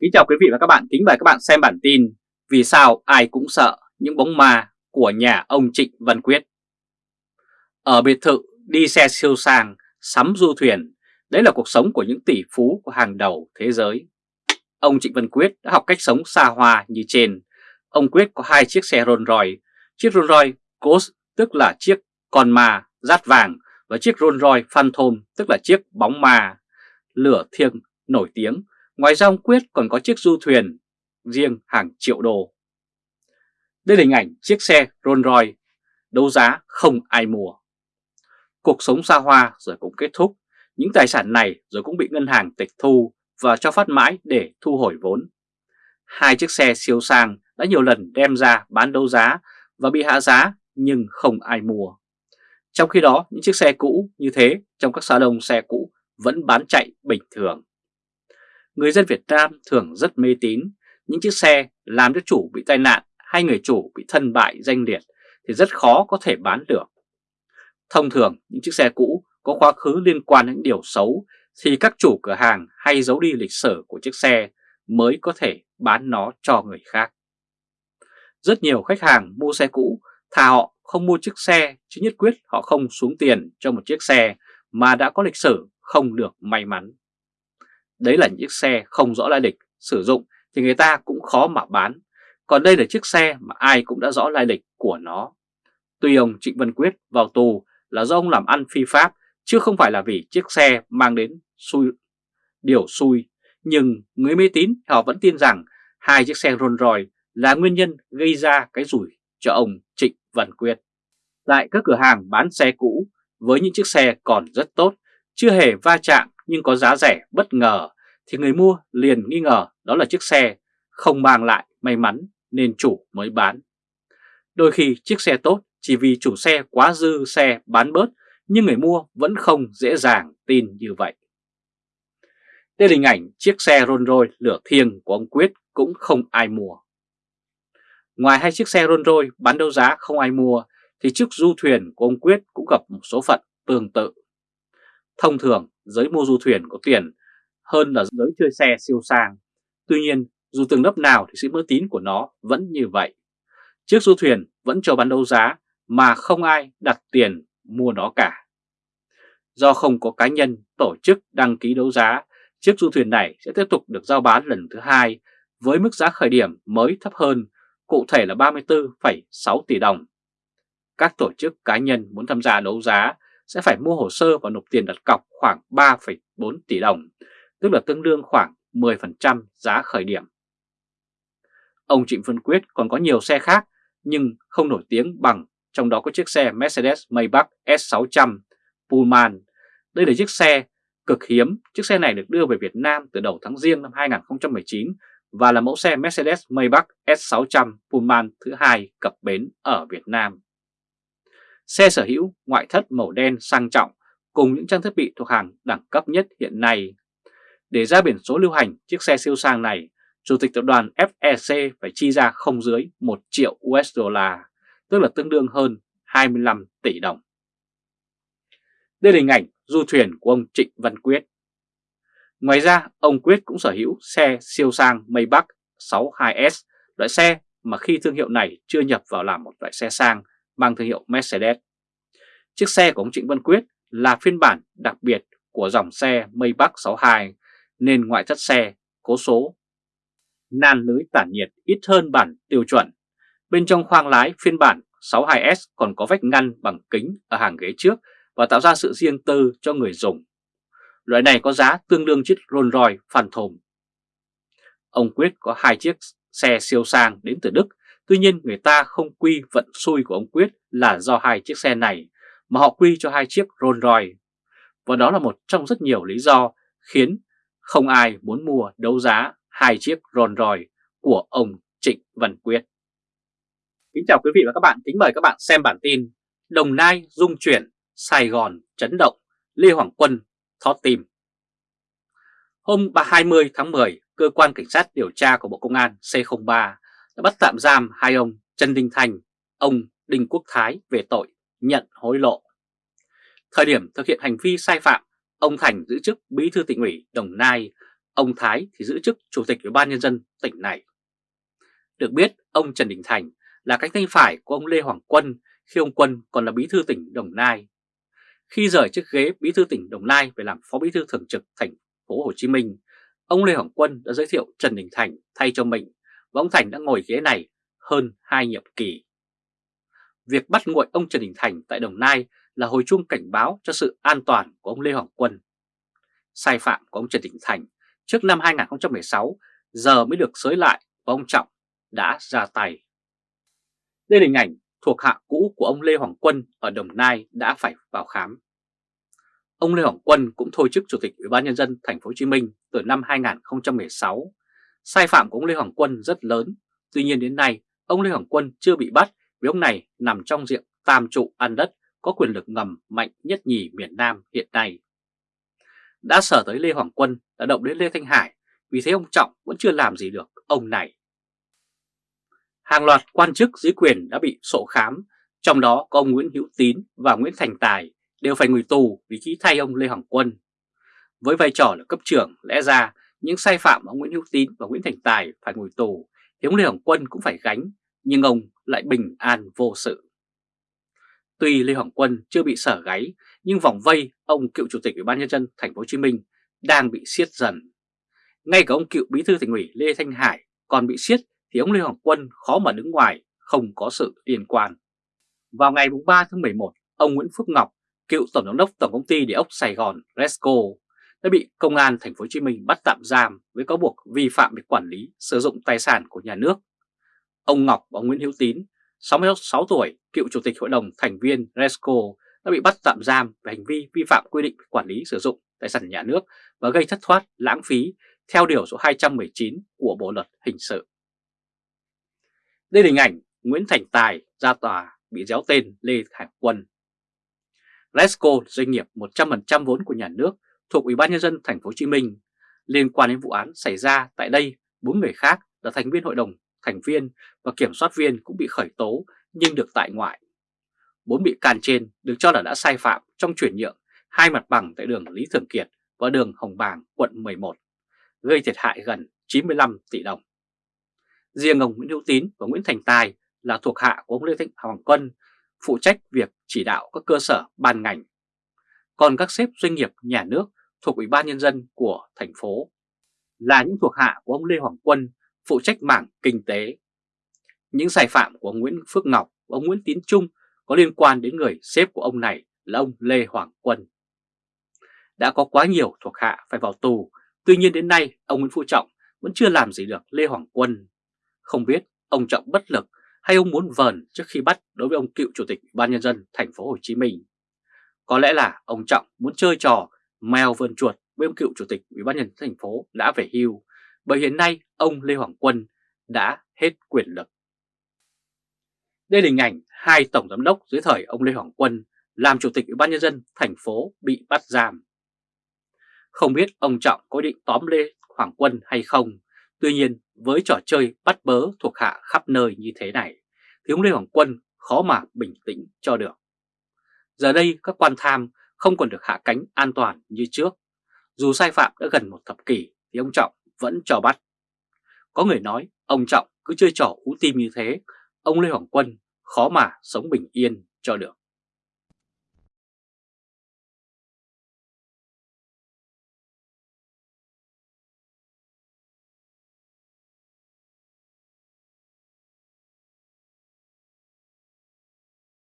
Kính chào quý vị và các bạn, kính mời các bạn xem bản tin Vì sao ai cũng sợ những bóng ma của nhà ông Trịnh Văn Quyết? Ở biệt thự đi xe siêu sang, sắm du thuyền Đấy là cuộc sống của những tỷ phú của hàng đầu thế giới. Ông Trịnh Văn Quyết đã học cách sống xa hoa như trên. Ông Quyết có hai chiếc xe Rolls Royce. Chiếc Rolls Royce Ghost tức là chiếc con ma rát vàng Và chiếc Rolls Royce Phantom tức là chiếc bóng ma lửa thiêng nổi tiếng. Ngoài ra ông Quyết còn có chiếc du thuyền riêng hàng triệu đô. Đây là hình ảnh chiếc xe Rolls Royce đấu giá không ai mua. Cuộc sống xa hoa rồi cũng kết thúc, những tài sản này rồi cũng bị ngân hàng tịch thu và cho phát mãi để thu hồi vốn. Hai chiếc xe siêu sang đã nhiều lần đem ra bán đấu giá và bị hạ giá nhưng không ai mua. Trong khi đó, những chiếc xe cũ như thế trong các salon xe cũ vẫn bán chạy bình thường người dân Việt Nam thường rất mê tín những chiếc xe làm cho chủ bị tai nạn hay người chủ bị thân bại danh liệt thì rất khó có thể bán được. Thông thường, những chiếc xe cũ có quá khứ liên quan đến điều xấu thì các chủ cửa hàng hay giấu đi lịch sử của chiếc xe mới có thể bán nó cho người khác. Rất nhiều khách hàng mua xe cũ thà họ không mua chiếc xe chứ nhất quyết họ không xuống tiền cho một chiếc xe mà đã có lịch sử không được may mắn. Đấy là những chiếc xe không rõ lai lịch, sử dụng thì người ta cũng khó mà bán. Còn đây là chiếc xe mà ai cũng đã rõ lai lịch của nó. Tuy ông Trịnh Văn Quyết vào tù là do ông làm ăn phi pháp, chứ không phải là vì chiếc xe mang đến xui, điều xui. Nhưng người mê tín họ vẫn tin rằng hai chiếc xe Rolls Royce là nguyên nhân gây ra cái rủi cho ông Trịnh Văn Quyết. Tại các cửa hàng bán xe cũ với những chiếc xe còn rất tốt, chưa hề va chạm nhưng có giá rẻ, bất ngờ, thì người mua liền nghi ngờ đó là chiếc xe không mang lại may mắn nên chủ mới bán. Đôi khi chiếc xe tốt chỉ vì chủ xe quá dư xe bán bớt, nhưng người mua vẫn không dễ dàng tin như vậy. Đây là hình ảnh chiếc xe Rolls Royce lửa thiêng của ông Quyết cũng không ai mua. Ngoài hai chiếc xe Rolls Royce bán đấu giá không ai mua, thì chiếc du thuyền của ông Quyết cũng gặp một số phận tương tự. Thông thường giới mua du thuyền có tiền hơn là giới chơi xe siêu sang. Tuy nhiên, dù từng lớp nào thì sự mơ tín của nó vẫn như vậy. Chiếc du thuyền vẫn cho bán đấu giá mà không ai đặt tiền mua nó cả. Do không có cá nhân tổ chức đăng ký đấu giá, chiếc du thuyền này sẽ tiếp tục được giao bán lần thứ hai với mức giá khởi điểm mới thấp hơn, cụ thể là 34,6 tỷ đồng. Các tổ chức cá nhân muốn tham gia đấu giá sẽ phải mua hồ sơ và nộp tiền đặt cọc khoảng 3,4 tỷ đồng, tức là tương đương khoảng 10% giá khởi điểm. Ông Trịnh Văn Quyết còn có nhiều xe khác nhưng không nổi tiếng bằng, trong đó có chiếc xe Mercedes Maybach S600 Pullman. Đây là chiếc xe cực hiếm, chiếc xe này được đưa về Việt Nam từ đầu tháng Giêng năm 2019 và là mẫu xe Mercedes Maybach S600 Pullman thứ hai cập bến ở Việt Nam. Xe sở hữu ngoại thất màu đen sang trọng cùng những trang thiết bị thuộc hàng đẳng cấp nhất hiện nay. Để ra biển số lưu hành chiếc xe siêu sang này, Chủ tịch tập đoàn FEC phải chi ra không dưới 1 triệu USD, tức là tương đương hơn 25 tỷ đồng. Đây là hình ảnh du thuyền của ông Trịnh Văn Quyết. Ngoài ra, ông Quyết cũng sở hữu xe siêu sang Maybach 62S, loại xe mà khi thương hiệu này chưa nhập vào làm một loại xe sang mang thương hiệu Mercedes. Chiếc xe của ông Trịnh Văn Quyết là phiên bản đặc biệt của dòng xe Maybach 62 nên ngoại thất xe, cố số, nan lưới tản nhiệt ít hơn bản tiêu chuẩn. Bên trong khoang lái phiên bản 62S còn có vách ngăn bằng kính ở hàng ghế trước và tạo ra sự riêng tư cho người dùng. Loại này có giá tương đương chiếc Rolls Royce Phantom. Ông Quyết có hai chiếc xe siêu sang đến từ Đức Tuy nhiên người ta không quy vận xui của ông Quyết là do hai chiếc xe này, mà họ quy cho hai chiếc Rolls Royce. Và đó là một trong rất nhiều lý do khiến không ai muốn mua đấu giá hai chiếc Rolls Royce của ông Trịnh Văn Quyết. Kính chào quý vị và các bạn, kính mời các bạn xem bản tin Đồng Nai dung chuyển, Sài Gòn chấn động, Lê Hoàng Quân thót tim. Hôm 20 tháng 10, Cơ quan Cảnh sát điều tra của Bộ Công an C03 đã bắt tạm giam hai ông Trần Đình Thành, ông Đinh Quốc Thái về tội nhận hối lộ. Thời điểm thực hiện hành vi sai phạm, ông Thành giữ chức Bí thư tỉnh ủy Đồng Nai ông Thái thì giữ chức Chủ tịch Ủy ban Nhân dân tỉnh này. Được biết, ông Trần Đình Thành là cánh tay phải của ông Lê Hoàng Quân khi ông Quân còn là bí thư tỉnh Đồng Nai. Khi rời chức ghế bí thư tỉnh Đồng Nai về làm phó bí thư thường trực thành phố Hồ Chí Minh, ông Lê Hoàng Quân đã giới thiệu Trần Đình Thành thay cho mình và ông Thành đã ngồi ghế này hơn hai nhiệm kỳ. Việc bắt nguội ông Trần Đình Thành tại Đồng Nai là hồi chuông cảnh báo cho sự an toàn của ông Lê Hoàng Quân. Sai phạm của ông Trần Đình Thành trước năm 2016 giờ mới được xới lại và ông Trọng đã ra tay. Đây là hình ảnh thuộc hạ cũ của ông Lê Hoàng Quân ở Đồng Nai đã phải vào khám. Ông Lê Hoàng Quân cũng thôi chức Chủ tịch Ủy ban nhân dân thành phố Hồ Chí Minh từ năm 2016. Sai phạm của ông Lê Hoàng Quân rất lớn, tuy nhiên đến nay ông Lê Hoàng Quân chưa bị bắt vì ông này nằm trong diện tam trụ ăn đất có quyền lực ngầm mạnh nhất nhì miền Nam hiện nay. Đã sở tới Lê Hoàng Quân đã động đến Lê Thanh Hải vì thế ông Trọng vẫn chưa làm gì được ông này. Hàng loạt quan chức dưới quyền đã bị sổ khám, trong đó có ông Nguyễn Hữu Tín và Nguyễn Thành Tài đều phải ngồi tù vì ký thay ông Lê Hoàng Quân. Với vai trò là cấp trưởng, lẽ ra những sai phạm ông Nguyễn Hữu Tín và Nguyễn Thành Tài phải ngồi tù thì ông Lê Hoàng Quân cũng phải gánh, nhưng ông lại bình an vô sự. Tuy Lê Hoàng Quân chưa bị sở gáy, nhưng vòng vây ông cựu chủ tịch Ủy ban nhân dân thành phố Hồ Chí Minh đang bị siết dần. Ngay cả ông cựu bí thư thành ủy Lê Thanh Hải còn bị siết thì ông Lê Hoàng Quân khó mà đứng ngoài, không có sự liên quan. Vào ngày 3 tháng 11, ông Nguyễn Phước Ngọc, cựu tổng giám đốc tổng công ty địa ốc Sài Gòn Resco đã bị công an thành phố Hồ Chí Minh bắt tạm giam với cáo buộc vi phạm về quản lý sử dụng tài sản của nhà nước. Ông Ngọc và ông Nguyễn Hữu Tín, 66 tuổi, cựu chủ tịch hội đồng thành viên Resco đã bị bắt tạm giam về hành vi vi phạm quy định về quản lý sử dụng tài sản nhà nước và gây thất thoát lãng phí theo điều số 219 của Bộ luật hình sự. Đây là hình ảnh Nguyễn Thành Tài ra tòa bị déo tên Lê Hải Quân. Resco doanh nghiệp 100% vốn của nhà nước thuộc Ủy ban nhân dân thành phố Hồ Chí Minh liên quan đến vụ án xảy ra tại đây, bốn người khác là thành viên hội đồng thành viên và kiểm soát viên cũng bị khởi tố nhưng được tại ngoại. Bốn bị can trên được cho là đã sai phạm trong chuyển nhượng hai mặt bằng tại đường Lý Thường Kiệt và đường Hồng Bàng, quận 11, gây thiệt hại gần 95 tỷ đồng. Riêng ông Nguyễn Hữu Tín và Nguyễn Thành Tài là thuộc hạ của ông Lê Thanh Hoàng Quân, phụ trách việc chỉ đạo các cơ sở ban ngành. Còn các xếp doanh nghiệp nhà nước thuộc Ủy ban Nhân dân của thành phố là những thuộc hạ của ông Lê Hoàng Quân, phụ trách mảng kinh tế. Những sai phạm của ông Nguyễn Phước Ngọc và ông Nguyễn Tiến Trung có liên quan đến người sếp của ông này là ông Lê Hoàng Quân. Đã có quá nhiều thuộc hạ phải vào tù, tuy nhiên đến nay ông Nguyễn Phú Trọng vẫn chưa làm gì được Lê Hoàng Quân không biết ông Trọng bất lực hay ông muốn vờn trước khi bắt đối với ông cựu chủ tịch ban nhân dân thành phố Hồ Chí Minh. Có lẽ là ông Trọng muốn chơi trò mèo vườn chuột với ông cựu chủ tịch ủy ban nhân dân thành phố đã về hưu, bởi hiện nay ông Lê Hoàng Quân đã hết quyền lực. Đây là hình ảnh hai tổng giám đốc dưới thời ông Lê Hoàng Quân làm chủ tịch ủy ban nhân dân thành phố bị bắt giam. Không biết ông Trọng có định tóm Lê Hoàng Quân hay không, tuy nhiên với trò chơi bắt bớ thuộc hạ khắp nơi như thế này, thì ông Lê Hoàng Quân khó mà bình tĩnh cho được. Giờ đây các quan tham không còn được hạ cánh an toàn như trước. Dù sai phạm đã gần một thập kỷ thì ông Trọng vẫn cho bắt. Có người nói ông Trọng cứ chơi trò ú tim như thế, ông Lê Hoàng Quân khó mà sống bình yên cho được.